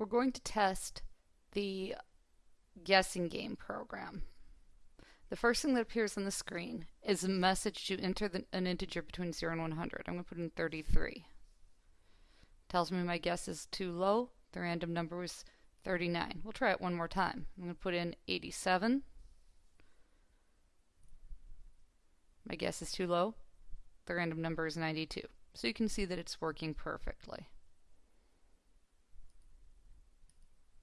we're going to test the guessing game program. The first thing that appears on the screen is a message to enter the, an integer between 0 and 100. I'm going to put in 33. Tells me my guess is too low. The random number was 39. We'll try it one more time. I'm going to put in 87. My guess is too low. The random number is 92. So you can see that it's working perfectly.